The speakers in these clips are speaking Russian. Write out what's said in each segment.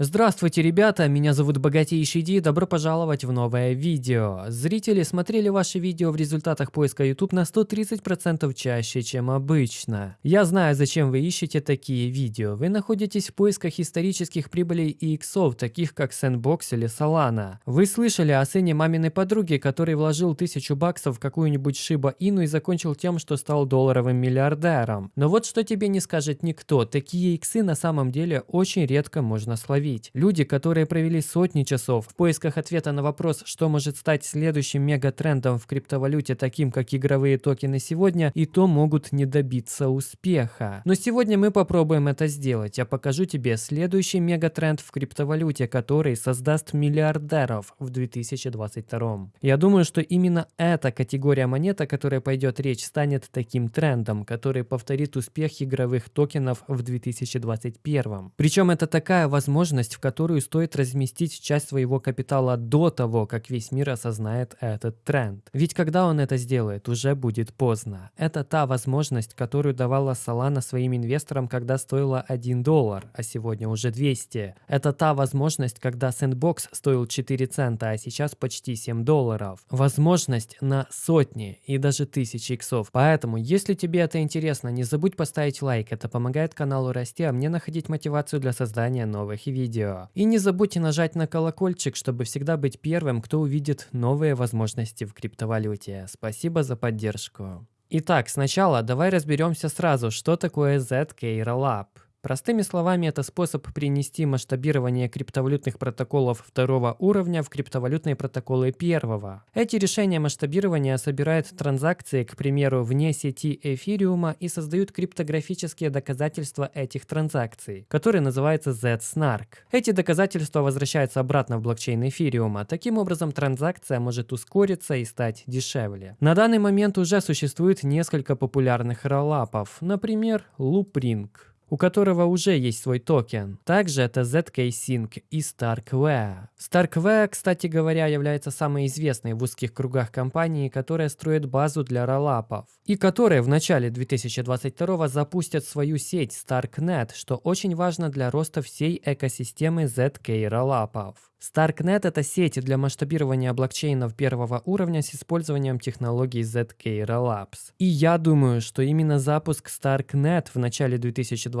Здравствуйте, ребята, меня зовут Богатейший Ди, добро пожаловать в новое видео. Зрители смотрели ваши видео в результатах поиска YouTube на 130% чаще, чем обычно. Я знаю, зачем вы ищете такие видео. Вы находитесь в поисках исторических прибылей и иксов, таких как Sandbox или Solana. Вы слышали о сыне маминой подруги, который вложил тысячу баксов в какую-нибудь Shiba Inu и закончил тем, что стал долларовым миллиардером. Но вот что тебе не скажет никто, такие иксы на самом деле очень редко можно словить ловить. Люди, которые провели сотни часов в поисках ответа на вопрос, что может стать следующим мегатрендом в криптовалюте, таким как игровые токены сегодня, и то могут не добиться успеха. Но сегодня мы попробуем это сделать. Я покажу тебе следующий мегатренд в криптовалюте, который создаст миллиардеров в 2022. Я думаю, что именно эта категория монет, о которой пойдет речь, станет таким трендом, который повторит успех игровых токенов в 2021. Причем это такая возможность, возможность, в которую стоит разместить часть своего капитала до того, как весь мир осознает этот тренд. Ведь когда он это сделает, уже будет поздно. Это та возможность, которую давала Solana своим инвесторам, когда стоила 1 доллар, а сегодня уже 200. Это та возможность, когда Sandbox стоил 4 цента, а сейчас почти 7 долларов. Возможность на сотни и даже тысячи иксов. Поэтому, если тебе это интересно, не забудь поставить лайк, это помогает каналу расти, а мне находить мотивацию для создания новых видео видео. И не забудьте нажать на колокольчик, чтобы всегда быть первым, кто увидит новые возможности в криптовалюте. Спасибо за поддержку. Итак, сначала давай разберемся сразу, что такое ZK Rollup. Простыми словами, это способ принести масштабирование криптовалютных протоколов второго уровня в криптовалютные протоколы первого. Эти решения масштабирования собирают транзакции, к примеру, вне сети эфириума и создают криптографические доказательства этих транзакций, которые называются Z-Snark. Эти доказательства возвращаются обратно в блокчейн эфириума. Таким образом, транзакция может ускориться и стать дешевле. На данный момент уже существует несколько популярных роллапов, например, Loopring у которого уже есть свой токен. Также это ZK Sync и StarkWare. StarkWare, кстати говоря, является самой известной в узких кругах компанией, которая строит базу для роллапов. И которая в начале 2022 запустят свою сеть StarkNet, что очень важно для роста всей экосистемы ZK роллапов. StarkNet – это сеть для масштабирования блокчейнов первого уровня с использованием технологий ZK Rollups. И я думаю, что именно запуск StarkNet в начале 2022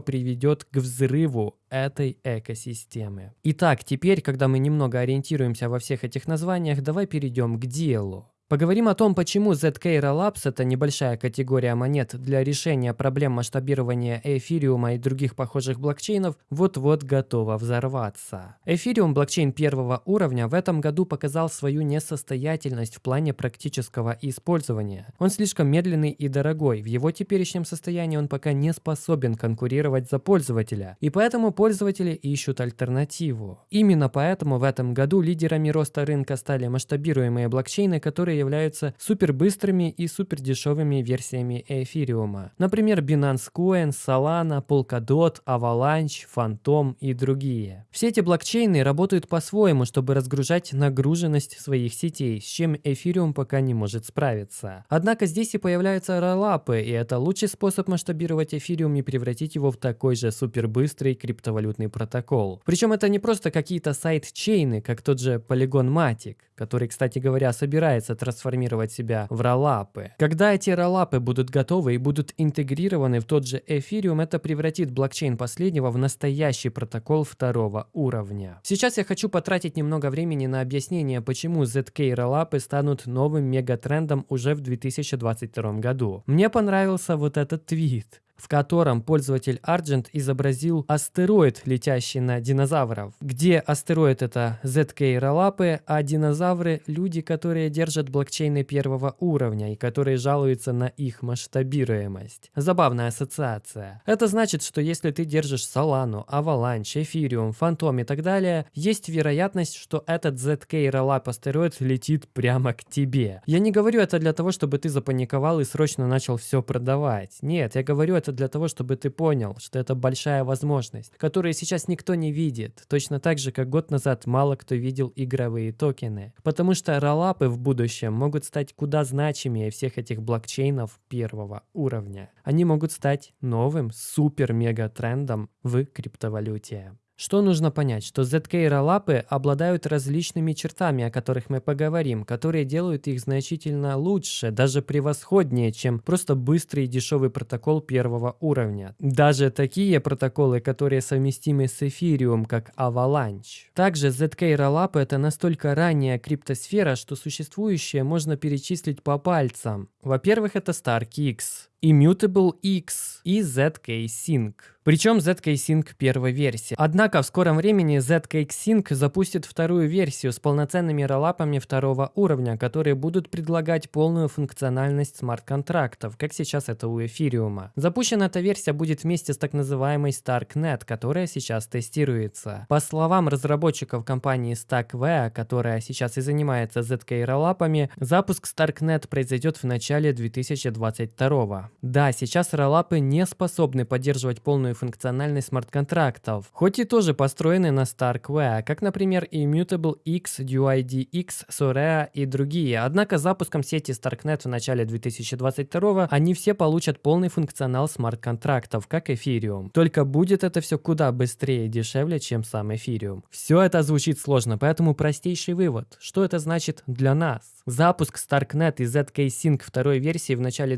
приведет к взрыву этой экосистемы. Итак, теперь, когда мы немного ориентируемся во всех этих названиях, давай перейдем к делу. Поговорим о том, почему ZK Rollups – это небольшая категория монет для решения проблем масштабирования эфириума и других похожих блокчейнов вот-вот готова взорваться. Эфириум, блокчейн первого уровня, в этом году показал свою несостоятельность в плане практического использования. Он слишком медленный и дорогой, в его теперешнем состоянии он пока не способен конкурировать за пользователя, и поэтому пользователи ищут альтернативу. Именно поэтому в этом году лидерами роста рынка стали масштабируемые блокчейны, которые являются супербыстрыми и супердешевыми версиями эфириума. Например, Binance Coin, Solana, Polkadot, Avalanche, Phantom и другие. Все эти блокчейны работают по-своему, чтобы разгружать нагруженность своих сетей, с чем эфириум пока не может справиться. Однако здесь и появляются роллапы, и это лучший способ масштабировать эфириум и превратить его в такой же супербыстрый криптовалютный протокол. Причем это не просто какие-то сайт-чейны, как тот же Polygon Matic, который, кстати говоря, собирается трансформировать себя в роллапы. Когда эти роллапы будут готовы и будут интегрированы в тот же эфириум, это превратит блокчейн последнего в настоящий протокол второго уровня. Сейчас я хочу потратить немного времени на объяснение, почему ZK роллапы станут новым мегатрендом уже в 2022 году. Мне понравился вот этот твит в котором пользователь Argent изобразил астероид, летящий на динозавров, где астероид это ZK роллапы, а динозавры – люди, которые держат блокчейны первого уровня и которые жалуются на их масштабируемость. Забавная ассоциация. Это значит, что если ты держишь Solana, Avalanche, Ethereum, Phantom и так далее, есть вероятность, что этот ZK роллап астероид летит прямо к тебе. Я не говорю это для того, чтобы ты запаниковал и срочно начал все продавать. Нет, я говорю это для того, чтобы ты понял, что это большая возможность, которую сейчас никто не видит, точно так же, как год назад мало кто видел игровые токены. Потому что роллапы в будущем могут стать куда значимее всех этих блокчейнов первого уровня. Они могут стать новым супер-мега трендом в криптовалюте. Что нужно понять? Что ZK роллапы обладают различными чертами, о которых мы поговорим, которые делают их значительно лучше, даже превосходнее, чем просто быстрый и дешевый протокол первого уровня. Даже такие протоколы, которые совместимы с Ethereum, как Avalanche. Также ZK роллапы это настолько ранняя криптосфера, что существующее можно перечислить по пальцам. Во-первых, это StarkX, Immutable X и ZK Sync. Причем ZK Sync первой версии. Однако в скором времени ZK Sync запустит вторую версию с полноценными роллапами второго уровня, которые будут предлагать полную функциональность смарт-контрактов, как сейчас это у эфириума. Запущена эта версия будет вместе с так называемой StarkNet, которая сейчас тестируется. По словам разработчиков компании StackV, которая сейчас и занимается ZK роллапами, запуск StarkNet произойдет в начале 2022. Да, сейчас роллапы не способны поддерживать полную функциональность смарт-контрактов, хоть и тоже построены на StarkWare, как, например, Immutable X, DUID-X, Sorea и другие. Однако запуском сети StarkNet в начале 2022 они все получат полный функционал смарт-контрактов, как Ethereum. Только будет это все куда быстрее и дешевле, чем сам Ethereum. Все это звучит сложно, поэтому простейший вывод. Что это значит для нас? Запуск StarkNet и ZK Sync второй версии в начале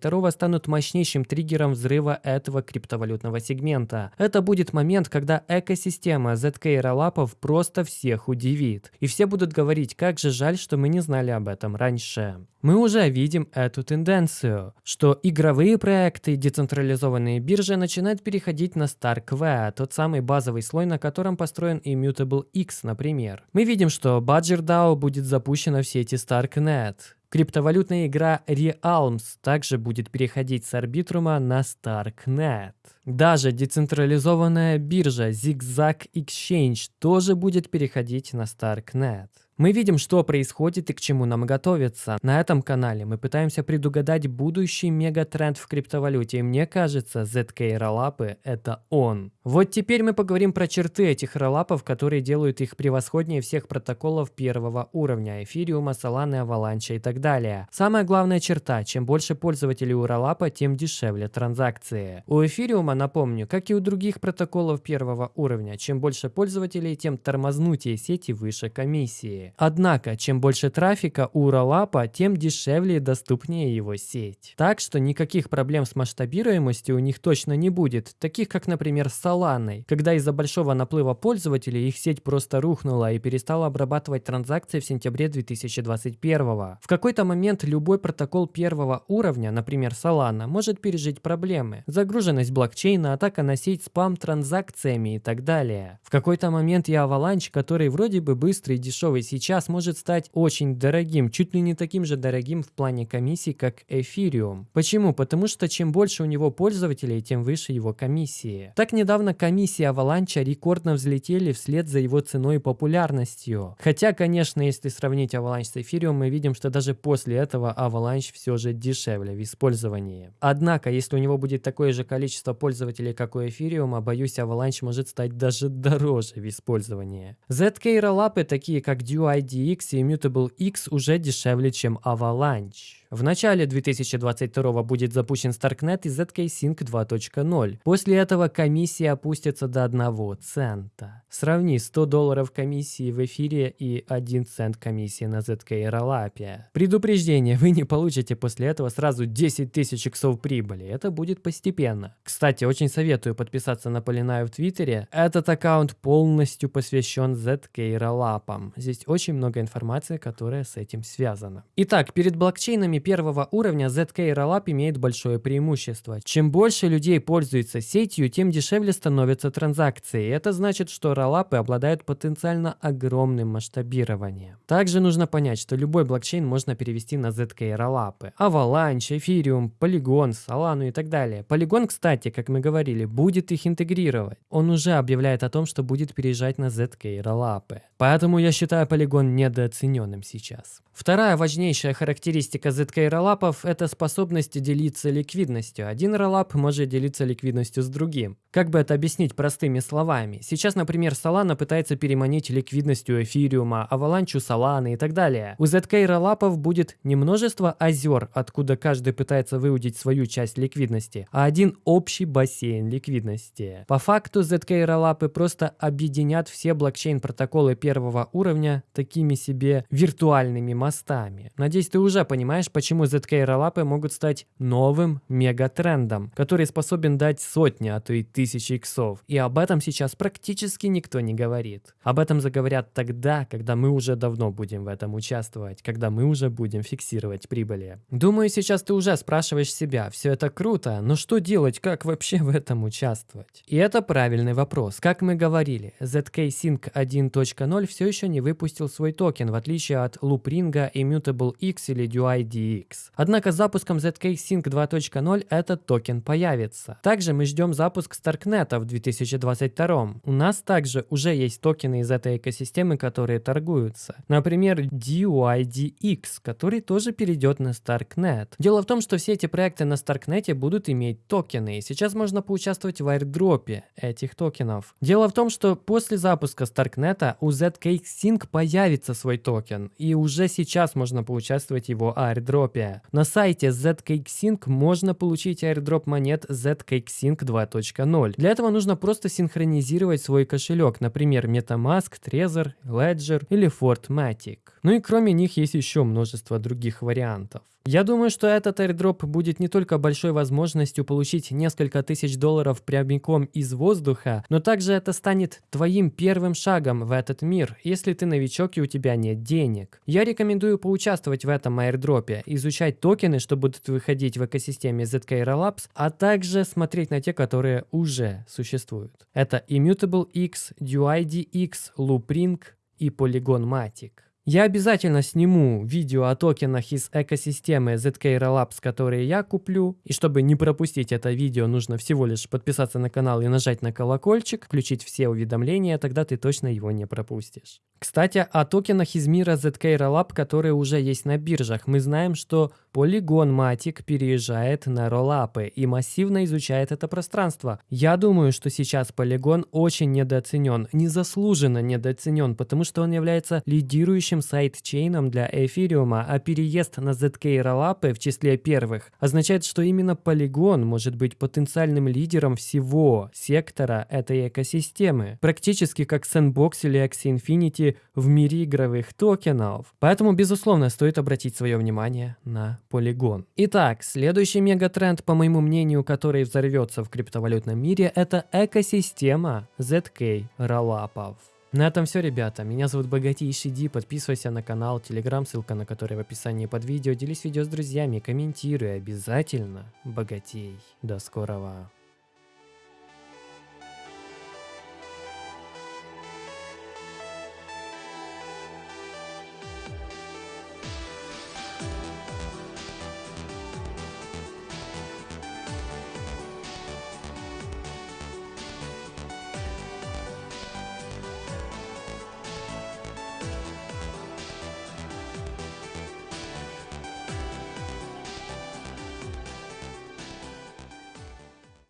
2022 станут мощнейшим триггером взрыва этого криптовалютного сегмента. Это будет момент, когда экосистема ZK роллапов просто всех удивит. И все будут говорить, как же жаль, что мы не знали об этом раньше. Мы уже видим эту тенденцию, что игровые проекты и децентрализованные биржи начинают переходить на StarkV, тот самый базовый слой, на котором построен Immutable X, например. Мы видим, что Badger DAO будет запущена в сети StarkNet. Криптовалютная игра Realms также будет переходить с Арбитрума на StarkNet. Даже децентрализованная биржа Zigzag Exchange тоже будет переходить на StarkNet. Мы видим, что происходит и к чему нам готовиться. На этом канале мы пытаемся предугадать будущий мегатренд в криптовалюте, и мне кажется, ZK роллапы – это он. Вот теперь мы поговорим про черты этих роллапов, которые делают их превосходнее всех протоколов первого уровня – эфириума, Solana, Avalanche и так далее. Самая главная черта – чем больше пользователей у роллапа, тем дешевле транзакции. У эфириума, напомню, как и у других протоколов первого уровня, чем больше пользователей, тем тормознутее сети выше комиссии. Однако, чем больше трафика у Ролапа, тем дешевле и доступнее его сеть. Так что никаких проблем с масштабируемостью у них точно не будет, таких как, например, с Solana, когда из-за большого наплыва пользователей их сеть просто рухнула и перестала обрабатывать транзакции в сентябре 2021. В какой-то момент любой протокол первого уровня, например, Solana, может пережить проблемы. Загруженность блокчейна, атака на сеть спам транзакциями и так далее. В какой-то момент и Avalanche, который вроде бы быстрый и дешевый сейчас может стать очень дорогим, чуть ли не таким же дорогим в плане комиссий, как Ethereum. Почему? Потому что чем больше у него пользователей, тем выше его комиссии. Так недавно комиссии Avalanche рекордно взлетели вслед за его ценой и популярностью. Хотя, конечно, если сравнить Avalanche с Ethereum, мы видим, что даже после этого Avalanche все же дешевле в использовании. Однако, если у него будет такое же количество пользователей, как у Ethereum, боюсь, Avalanche может стать даже дороже в использовании. ZK роллапы, такие как Duo IDX и Immutable X уже дешевле, чем Avalanche. В начале 2022 будет запущен StarkNet и ZK Sync 2.0. После этого комиссия опустится до 1 цента. Сравни 100 долларов комиссии в эфире и 1 цент комиссии на ZK Rollup. Предупреждение, вы не получите после этого сразу 10 тысяч иксов прибыли. Это будет постепенно. Кстати, очень советую подписаться на Полинаю в Твиттере. Этот аккаунт полностью посвящен ZK Rollup. Здесь очень много информации, которая с этим связана. Итак, перед блокчейнами первого уровня ZK Rollup имеет большое преимущество. Чем больше людей пользуются сетью, тем дешевле становятся транзакции. Это значит, что роллапы обладают потенциально огромным масштабированием. Также нужно понять, что любой блокчейн можно перевести на ZK роллапы. Avalanche, Ethereum, Polygon, Solana и так далее. Polygon, кстати, как мы говорили, будет их интегрировать. Он уже объявляет о том, что будет переезжать на ZK роллапы. Поэтому я считаю Polygon недооцененным сейчас. Вторая важнейшая характеристика ZK роллапов – это способность делиться ликвидностью. Один роллап может делиться ликвидностью с другим. Как бы это объяснить простыми словами? Сейчас, например, Solana пытается переманить ликвидностью эфириума, Avalanche Solana и так далее. У ZK роллапов будет не множество озер, откуда каждый пытается выудить свою часть ликвидности, а один общий бассейн ликвидности. По факту ZK роллапы просто объединят все блокчейн-протоколы первого уровня такими себе виртуальными мостами. Надеюсь, ты уже понимаешь, почему ZK роллапы могут стать новым мегатрендом, который способен дать сотни, а то и тысячи иксов. И об этом сейчас практически никто не говорит. Об этом заговорят тогда, когда мы уже давно будем в этом участвовать, когда мы уже будем фиксировать прибыли. Думаю, сейчас ты уже спрашиваешь себя, все это круто, но что делать, как вообще в этом участвовать? И это правильный вопрос. Как мы говорили, ZK Sync 1.0 все еще не выпустил свой токен, в отличие от Loopring, Immutable X или dYdX. Однако запуском ZK Sync 2.0 этот токен появится. Также мы ждем запуск Starknet в 2022. У нас также уже есть токены из этой экосистемы, которые торгуются. Например, DUIDX, который тоже перейдет на Starknet. Дело в том, что все эти проекты на Starknet будут иметь токены, и сейчас можно поучаствовать в airdropе этих токенов. Дело в том, что после запуска Starknet у ZK Sync появится свой токен, и уже сейчас можно поучаствовать в его airdropе. На сайте ZK Sync можно получить airdrop монет ZK Sync 2.0. Для этого нужно просто синхронизировать свой кошелек, например, MetaMask, Trezor, Ledger или Fortmatic. Ну и кроме них есть еще множество других вариантов. Я думаю, что этот airdrop будет не только большой возможностью получить несколько тысяч долларов прямиком из воздуха, но также это станет твоим первым шагом в этот мир, если ты новичок и у тебя нет денег. Я рекомендую поучаствовать в этом airdropе, изучать токены, что будут выходить в экосистеме ZK Rollups, а также смотреть на те, которые уже существуют. Это Immutable X, DUID-X, Loopring и Polygon Matic. Я обязательно сниму видео о токенах из экосистемы ZK Rollups, которые я куплю. И чтобы не пропустить это видео, нужно всего лишь подписаться на канал и нажать на колокольчик, включить все уведомления, тогда ты точно его не пропустишь. Кстати, о токенах из мира ZK Rollup, которые уже есть на биржах. Мы знаем, что Polygon Matic переезжает на роллапы и массивно изучает это пространство. Я думаю, что сейчас Polygon очень недооценен, незаслуженно недооценен, потому что он является лидирующим сайт-чейном для эфириума, а переезд на ZK роллапы в числе первых означает, что именно Polygon может быть потенциальным лидером всего сектора этой экосистемы. Практически как Sandbox или Axie Infinity в мире игровых токенов. Поэтому, безусловно, стоит обратить свое внимание на полигон. Итак, следующий мегатренд, по моему мнению, который взорвется в криптовалютном мире, это экосистема ZK роллапов. На этом все, ребята. Меня зовут Богатейший Ди. Подписывайся на канал, телеграм, ссылка на который в описании под видео. Делись видео с друзьями, комментируй обязательно. Богатей. До скорого.